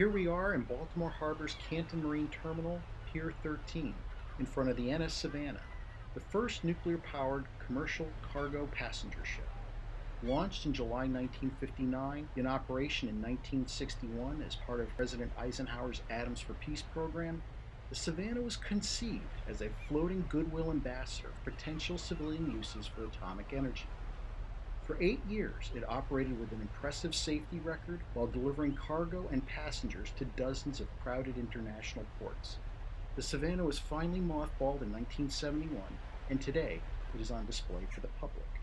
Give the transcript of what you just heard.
Here we are in Baltimore Harbor's Canton Marine Terminal, Pier 13, in front of the NS Savannah, the first nuclear-powered commercial cargo passenger ship. Launched in July 1959, in operation in 1961 as part of President Eisenhower's Atoms for Peace program, the Savannah was conceived as a floating goodwill ambassador for potential civilian uses for atomic energy. For eight years, it operated with an impressive safety record while delivering cargo and passengers to dozens of crowded international ports. The Savannah was finally mothballed in 1971, and today it is on display for the public.